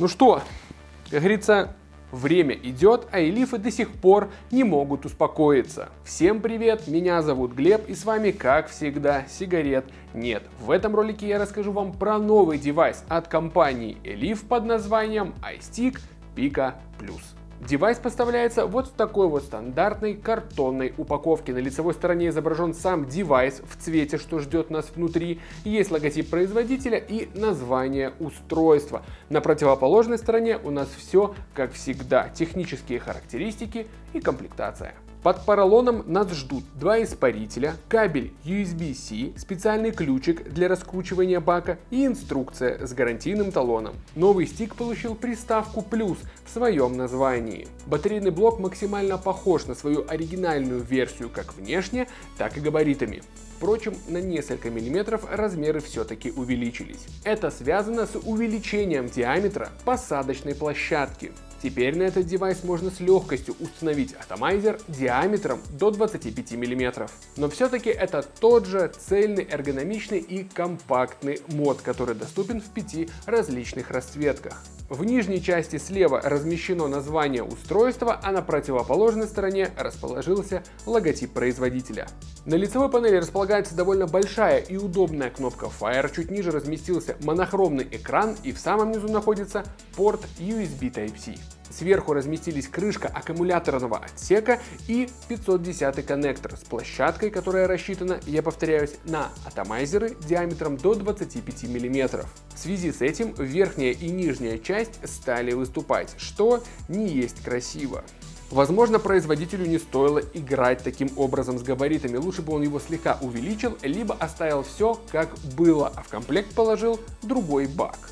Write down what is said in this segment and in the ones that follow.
Ну что, как говорится, время идет, а Eleaf ы до сих пор не могут успокоиться. Всем привет, меня зовут Глеб и с вами, как всегда, сигарет нет. В этом ролике я расскажу вам про новый девайс от компании Eleaf под названием iStick Pico Plus. Девайс поставляется вот в такой вот стандартной картонной упаковке. На лицевой стороне изображен сам девайс в цвете, что ждет нас внутри. Есть логотип производителя и название устройства. На противоположной стороне у нас все как всегда. Технические характеристики и комплектация. Под поролоном нас ждут два испарителя, кабель USB-C, специальный ключик для раскручивания бака и инструкция с гарантийным талоном. Новый стик получил приставку «плюс» в своем названии. Батарейный блок максимально похож на свою оригинальную версию как внешне, так и габаритами. Впрочем, на несколько миллиметров размеры все-таки увеличились. Это связано с увеличением диаметра посадочной площадки. Теперь на этот девайс можно с легкостью установить атомайзер диаметром до 25 мм. Но все-таки это тот же цельный, эргономичный и компактный мод, который доступен в пяти различных расцветках. В нижней части слева размещено название устройства, а на противоположной стороне расположился логотип производителя. На лицевой панели располагается довольно большая и удобная кнопка Fire, чуть ниже разместился монохромный экран и в самом низу находится порт USB Type-C. Сверху разместились крышка аккумуляторного отсека и 510 коннектор с площадкой, которая рассчитана, я повторяюсь, на атомайзеры диаметром до 25 мм. В связи с этим верхняя и нижняя часть стали выступать, что не есть красиво. Возможно, производителю не стоило играть таким образом с габаритами, лучше бы он его слегка увеличил, либо оставил все как было, а в комплект положил другой бак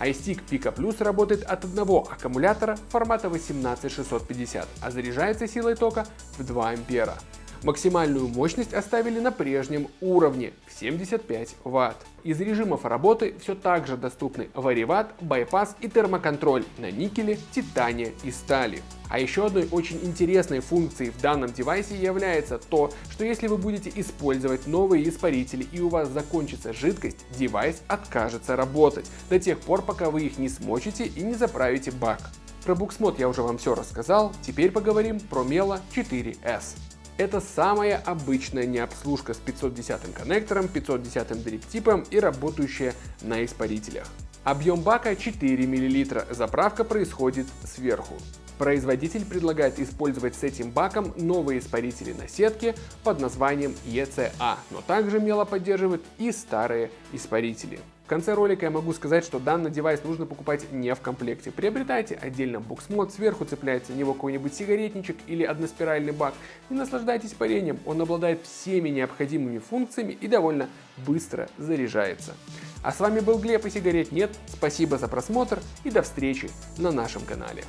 iStick Pico Plus работает от одного аккумулятора формата 18650, а заряжается силой тока в 2 ампера. Максимальную мощность оставили на прежнем уровне в 75 Вт. Из режимов работы все так же доступны вариват, байпас и термоконтроль на никеле, титане и стали. А еще одной очень интересной функцией в данном девайсе является то, что если вы будете использовать новые испарители и у вас закончится жидкость, девайс откажется работать до тех пор, пока вы их не смочите и не заправите бак. Про буксмод я уже вам все рассказал, теперь поговорим про Melo 4S. Это самая обычная необслужка с 510 коннектором, 510 дрип-типом и работающая на испарителях. Объем бака 4 мл, заправка происходит сверху. Производитель предлагает использовать с этим баком новые испарители на сетке под названием ECA, но также мело поддерживает и старые испарители конце ролика я могу сказать, что данный девайс нужно покупать не в комплекте. Приобретайте отдельно буксмод, сверху цепляется на него какой-нибудь сигаретничек или односпиральный бак и наслаждайтесь парением. Он обладает всеми необходимыми функциями и довольно быстро заряжается. А с вами был Глеб и сигарет нет. Спасибо за просмотр и до встречи на нашем канале.